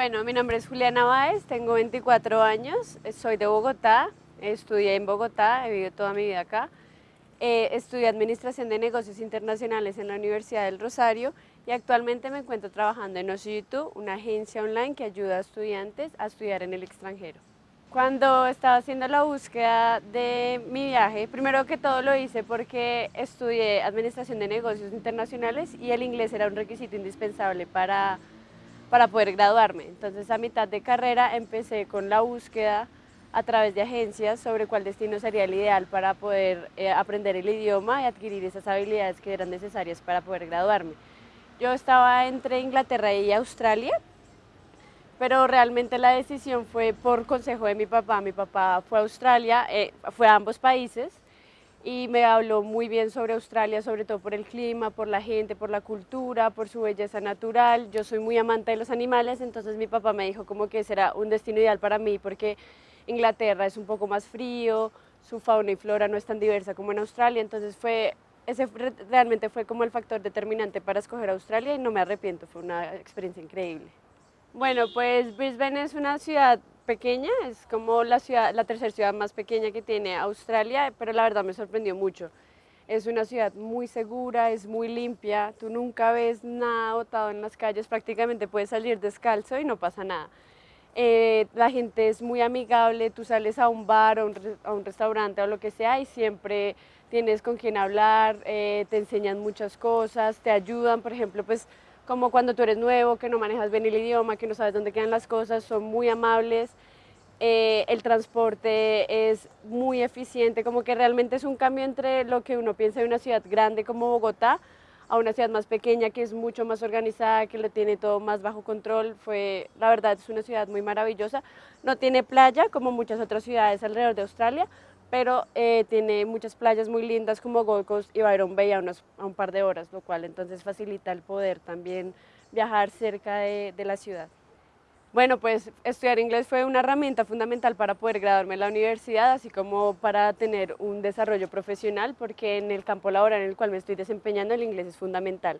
Bueno, mi nombre es Juliana Báez, tengo 24 años, soy de Bogotá, estudié en Bogotá, he vivido toda mi vida acá. Eh, estudié Administración de Negocios Internacionales en la Universidad del Rosario y actualmente me encuentro trabajando en OSITU, una agencia online que ayuda a estudiantes a estudiar en el extranjero. Cuando estaba haciendo la búsqueda de mi viaje, primero que todo lo hice porque estudié Administración de Negocios Internacionales y el inglés era un requisito indispensable para para poder graduarme. Entonces a mitad de carrera empecé con la búsqueda a través de agencias sobre cuál destino sería el ideal para poder eh, aprender el idioma y adquirir esas habilidades que eran necesarias para poder graduarme. Yo estaba entre Inglaterra y Australia, pero realmente la decisión fue por consejo de mi papá. Mi papá fue a Australia, eh, fue a ambos países, y me habló muy bien sobre Australia, sobre todo por el clima, por la gente, por la cultura, por su belleza natural. Yo soy muy amante de los animales, entonces mi papá me dijo como que será un destino ideal para mí porque Inglaterra es un poco más frío, su fauna y flora no es tan diversa como en Australia, entonces fue, ese realmente fue como el factor determinante para escoger Australia y no me arrepiento, fue una experiencia increíble. Bueno, pues Brisbane es una ciudad pequeña, es como la, ciudad, la tercera ciudad más pequeña que tiene Australia, pero la verdad me sorprendió mucho. Es una ciudad muy segura, es muy limpia, tú nunca ves nada botado en las calles, prácticamente puedes salir descalzo y no pasa nada. Eh, la gente es muy amigable, tú sales a un bar o a un restaurante o lo que sea y siempre tienes con quien hablar, eh, te enseñan muchas cosas, te ayudan, por ejemplo, pues como cuando tú eres nuevo, que no manejas bien el idioma, que no sabes dónde quedan las cosas, son muy amables, eh, el transporte es muy eficiente, como que realmente es un cambio entre lo que uno piensa de una ciudad grande como Bogotá a una ciudad más pequeña que es mucho más organizada, que lo tiene todo más bajo control. Fue, la verdad, es una ciudad muy maravillosa. No tiene playa como muchas otras ciudades alrededor de Australia, pero eh, tiene muchas playas muy lindas como Gold Coast y Byron Bay a, a, un par de horas, lo cual entonces facilita el poder también viajar cerca de, de, la ciudad. Bueno, pues estudiar inglés fue una herramienta fundamental para poder graduarme en la universidad, así como para tener un desarrollo profesional, porque en el campo laboral en el cual me estoy desempeñando el inglés es fundamental.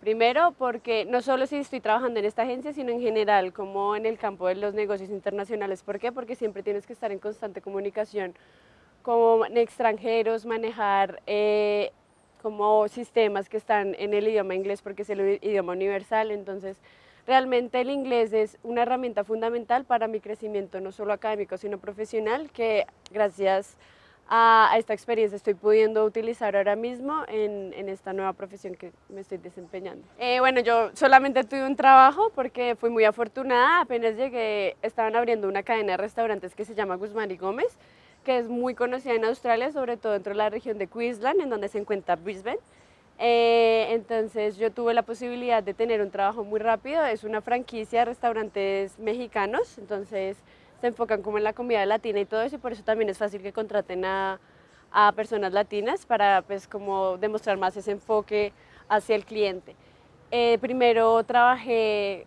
Primero, porque no solo si estoy trabajando en esta agencia, sino en general, como en el campo de los negocios internacionales. ¿Por qué? Porque siempre tienes que estar en constante comunicación como extranjeros, manejar eh, como sistemas que están en el idioma inglés porque es el idioma universal, entonces realmente el inglés es una herramienta fundamental para mi crecimiento, no solo académico, sino profesional, que gracias a, esta experiencia estoy pudiendo utilizar ahora mismo en, esta nueva profesión que me estoy desempeñando. Eh, bueno, yo solamente tuve un trabajo porque fui muy afortunada, apenas llegué, estaban abriendo una cadena de restaurantes que se llama Guzmán y Gómez, que es muy conocida en Australia, sobre todo dentro de la región de Queensland, en donde se encuentra Brisbane. Eh, entonces yo tuve la posibilidad de tener un trabajo muy rápido, es una franquicia de restaurantes mexicanos, entonces se enfocan como en la comida latina y todo eso y por eso también es fácil que contraten a, personas latinas para pues como demostrar más ese enfoque hacia el cliente. Eh, primero trabajé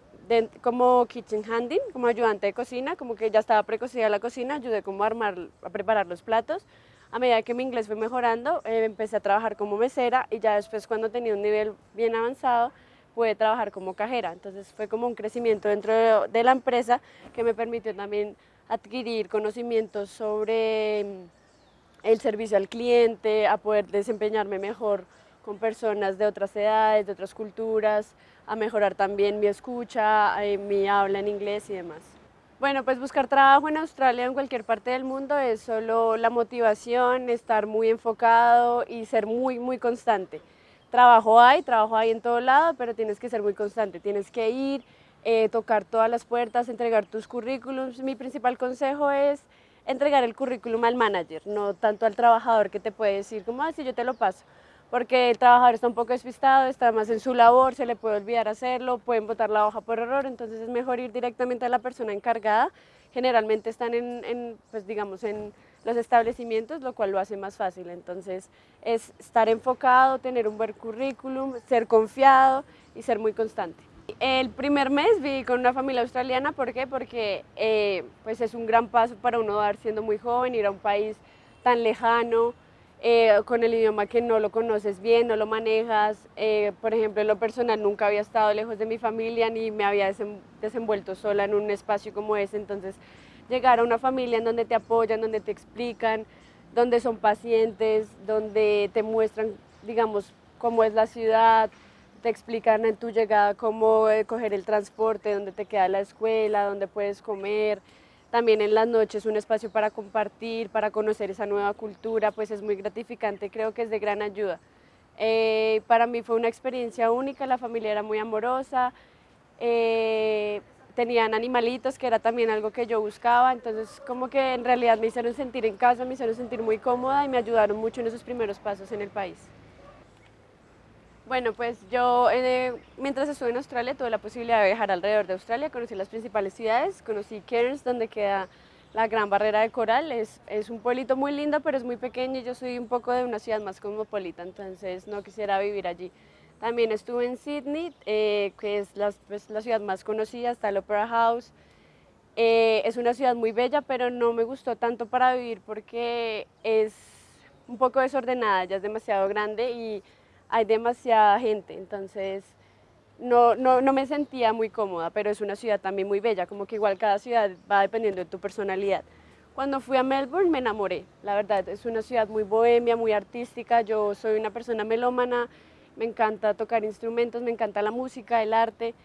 como kitchen handing, como ayudante de cocina, como que ya estaba precocida la cocina, ayudé como a armar, a preparar los platos. A medida que mi inglés fue mejorando, eh, empecé a trabajar como mesera y ya después cuando tenía un nivel bien avanzado, pude trabajar como cajera. Entonces fue como un crecimiento dentro de, la empresa que me permitió también adquirir conocimientos sobre mm, el servicio al cliente, a poder desempeñarme mejor con personas de otras edades, de otras culturas, a mejorar también mi escucha, eh, mi habla en inglés y demás. Bueno, pues buscar trabajo en Australia o en cualquier parte del mundo es solo la motivación, estar muy enfocado y ser muy, muy constante. Trabajo hay, trabajo hay en todo lado, pero tienes que ser muy constante, tienes que ir, eh, tocar todas las puertas, entregar tus currículums. Mi principal consejo es entregar el currículum al manager, no tanto al trabajador que te puede decir como, ah, yo te lo paso porque el trabajador está un poco despistado, está más en su labor, se le puede olvidar hacerlo, pueden botar la hoja por error, entonces es mejor ir directamente a la persona encargada. Generalmente están en, pues digamos, en los establecimientos, lo cual lo hace más fácil. Entonces es estar enfocado, tener un buen currículum, ser confiado y ser muy constante. El primer mes viví con una familia australiana, ¿por qué? Porque eh, pues es un gran paso para uno dar siendo muy joven, ir a un país tan lejano, eh, con el idioma que no lo conoces bien, no lo manejas. Eh, por ejemplo, en lo personal nunca había estado lejos de mi familia ni me había desenvuelto sola en un espacio como ese, entonces llegar a una familia en donde te apoyan, donde te explican, donde son pacientes, donde te muestran, digamos, cómo es la ciudad, te explican en tu llegada cómo eh, coger el transporte, dónde te queda la escuela, dónde puedes comer. También en las noches un espacio para compartir, para conocer esa nueva cultura, pues es muy gratificante, creo que es de gran ayuda. Eh, para mí fue una experiencia única, la familia era muy amorosa, eh, tenían animalitos, que era también algo que yo buscaba, entonces como que en realidad me hicieron sentir en casa, me hicieron sentir muy cómoda y me ayudaron mucho en esos primeros pasos en el país. Bueno, pues yo eh, mientras estuve en Australia tuve la posibilidad de viajar alrededor de Australia, conocí las principales ciudades, conocí Cairns, donde queda la Gran Barrera de Coral, es, es un pueblito muy lindo, pero es muy pequeño y yo soy un poco de una ciudad más cosmopolita, entonces no quisiera vivir allí. También estuve en Sydney, eh, que es la, pues, la, ciudad más conocida, está el Opera House. Eh, es una ciudad muy bella, pero no me gustó tanto para vivir porque es un poco desordenada, ya es demasiado grande y hay demasiada gente, entonces no, no, no, me sentía muy cómoda, pero es una ciudad también muy bella, como que igual cada ciudad va dependiendo de tu personalidad. Cuando fui a Melbourne me enamoré, la verdad, es una ciudad muy bohemia, muy artística, yo soy una persona melómana, me encanta tocar instrumentos, me encanta la música, el arte,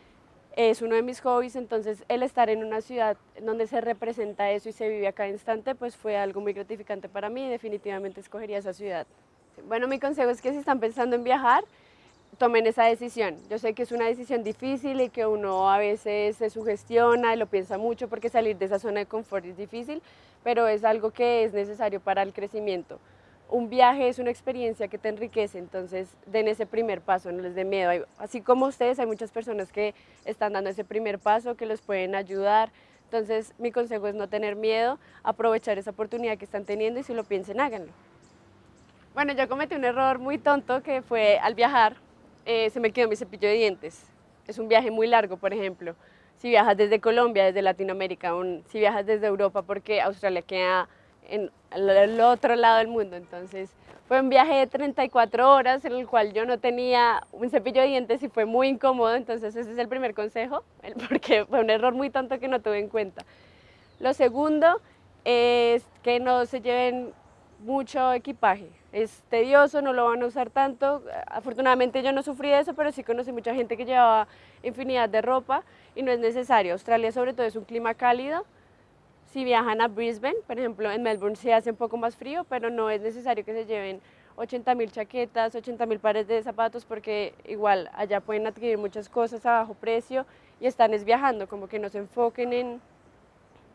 es uno de mis hobbies, entonces el estar en una ciudad donde se representa eso y se vive a cada instante, pues fue algo muy gratificante para mí y definitivamente escogería esa ciudad. Bueno, mi consejo es que si están pensando en viajar, tomen esa decisión. Yo sé que es una decisión difícil y que uno a veces se sugestiona y lo piensa mucho porque salir de esa zona de confort es difícil, pero es algo que es necesario para el crecimiento. Un viaje es una experiencia que te enriquece, entonces den ese primer paso, no les dé miedo. Así como ustedes, hay muchas personas que están dando ese primer paso, que los pueden ayudar. Entonces mi consejo es no tener miedo, aprovechar esa oportunidad que están teniendo y si lo piensen, háganlo. Bueno, yo cometí un error muy tonto que fue al viajar, eh, se me quedó mi cepillo de dientes. Es un viaje muy largo, por ejemplo. Si viajas desde Colombia, desde Latinoamérica, si viajas desde Europa, porque Australia queda en el otro lado del mundo. Entonces fue un viaje de 34 horas en el cual yo no tenía un cepillo de dientes y fue muy incómodo. Entonces ese es el primer consejo, porque fue un error muy tonto que no tuve en cuenta. Lo segundo es que no se lleven mucho equipaje. Es tedioso, no lo van a usar tanto. Afortunadamente yo no sufrí de eso, pero sí conocí mucha gente que llevaba infinidad de ropa y no es necesario. Australia sobre todo es un clima cálido. Si viajan a Brisbane, por ejemplo, en Melbourne se hace un poco más frío, pero no es necesario que se lleven 80 mil chaquetas, 80 mil pares de zapatos, porque igual allá pueden adquirir muchas cosas a bajo precio y están es viajando, como que no se enfoquen en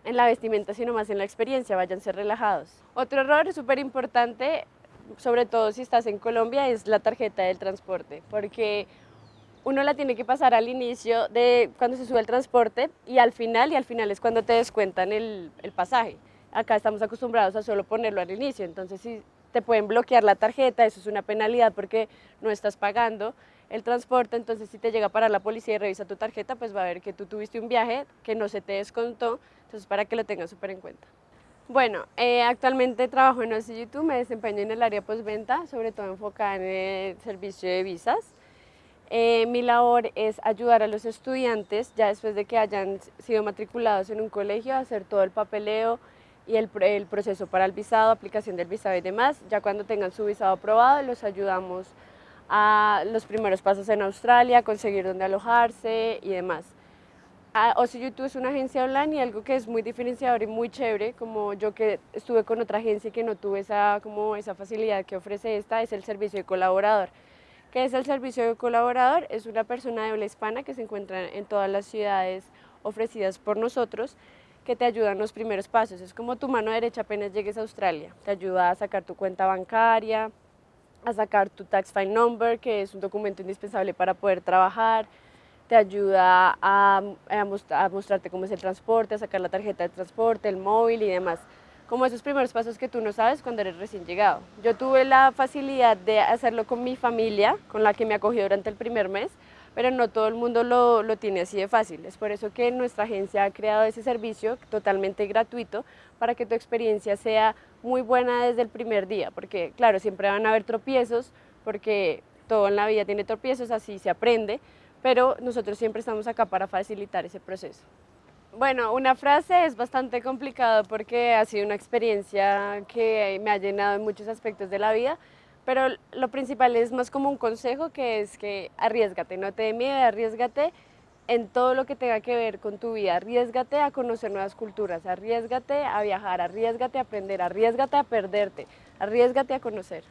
en la vestimenta, sino más en la experiencia, váyanse relajados. Otro error súper importante, sobre todo si estás en Colombia, es la tarjeta del transporte, porque uno la tiene que pasar al inicio de cuando se sube el transporte y al final, y al final es cuando te descuentan el, el pasaje. Acá estamos acostumbrados a solo ponerlo al inicio, entonces si te pueden bloquear la tarjeta, eso es una penalidad porque no estás pagando el transporte, entonces si te llega a parar la policía y revisa tu tarjeta, pues va a ver que tú tuviste un viaje que no se te descontó, entonces para que lo tengas súper en cuenta. Bueno, eh, actualmente trabajo en OSI YouTube, me desempeño en el área postventa, sobre todo enfocada en el servicio de visas. Eh, mi labor es ayudar a los estudiantes, ya después de que hayan sido matriculados en un colegio, a hacer todo el papeleo y el, el proceso para el visado, aplicación del visado y demás. Ya cuando tengan su visado aprobado, los ayudamos a los primeros pasos en Australia, conseguir dónde alojarse y demás. OSI YouTube es una agencia online y algo que es muy diferenciador y muy chévere, como yo que estuve con otra agencia y que no tuve esa, como esa facilidad que ofrece esta, es el servicio de colaborador. ¿Qué es el servicio de colaborador? Es una persona de habla hispana que se encuentra en todas las ciudades ofrecidas por nosotros, que te ayuda en los primeros pasos. Es como tu mano derecha apenas llegues a Australia. Te ayuda a sacar tu cuenta bancaria, a sacar tu tax file number, que es un documento indispensable para poder trabajar, te ayuda a, a, mostrarte cómo es el transporte, a sacar la tarjeta de transporte, el móvil y demás. Como esos primeros pasos que tú no sabes cuando eres recién llegado. Yo tuve la facilidad de hacerlo con mi familia, con la que me acogió durante el primer mes, pero no todo el mundo lo, lo tiene así de fácil. Es por eso que nuestra agencia ha creado ese servicio totalmente gratuito para que tu experiencia sea muy buena desde el primer día, porque claro, siempre van a haber tropiezos, porque todo en la vida tiene tropiezos, así se aprende, pero nosotros siempre estamos acá para facilitar ese proceso. Bueno, una frase es bastante complicado porque ha sido una experiencia que me ha llenado en muchos aspectos de la vida, pero lo principal es más como un consejo que es que arriesgate, no te dé miedo, arriesgate en todo lo que tenga que ver con tu vida, arriesgate a conocer nuevas culturas, arriesgate a viajar, arriesgate a aprender, arriesgate a perderte, arriesgate a conocer.